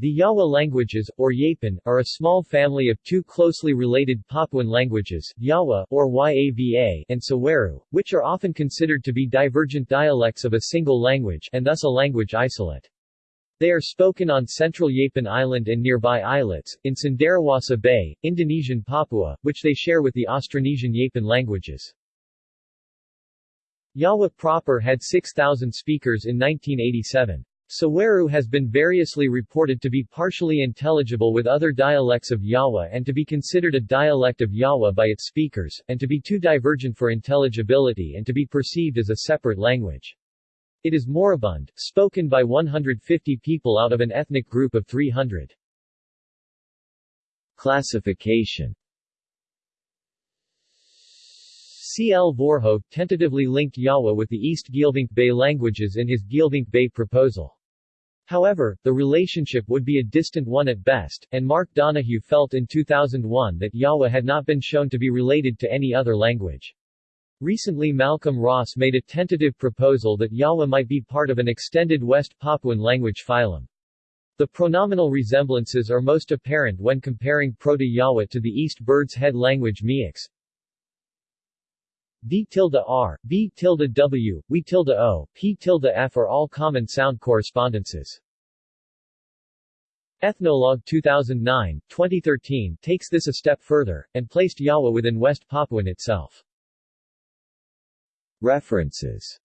The Yawa languages, or Yapen, are a small family of two closely related Papuan languages, Yawa or Yava and Saweru, which are often considered to be divergent dialects of a single language and thus a language isolate. They are spoken on central Yapen Island and nearby islets, in Cenderawasih Bay, Indonesian Papua, which they share with the Austronesian Yapen languages. Yawa proper had 6,000 speakers in 1987. Saweru has been variously reported to be partially intelligible with other dialects of Yawa and to be considered a dialect of Yawa by its speakers, and to be too divergent for intelligibility and to be perceived as a separate language. It is moribund, spoken by 150 people out of an ethnic group of 300. Classification C. L. Voorhoeve tentatively linked Yawa with the East Geelvink Bay languages in his Geelvink Bay proposal. However, the relationship would be a distant one at best, and Mark Donohue felt in 2001 that Yawa had not been shown to be related to any other language. Recently Malcolm Ross made a tentative proposal that Yawa might be part of an extended West Papuan language phylum. The pronominal resemblances are most apparent when comparing Proto-Yawa to the East Bird's Head language Meax. D tilde R, B tilde W, W tilde O, P tilde F are all common sound correspondences. Ethnologue 2009, 2013 takes this a step further, and placed Yawa within West Papuan itself. References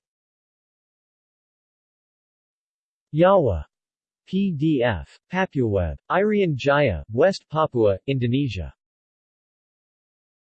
Yawa. PDF. PapuaWeb. Irian Jaya, West Papua, Indonesia.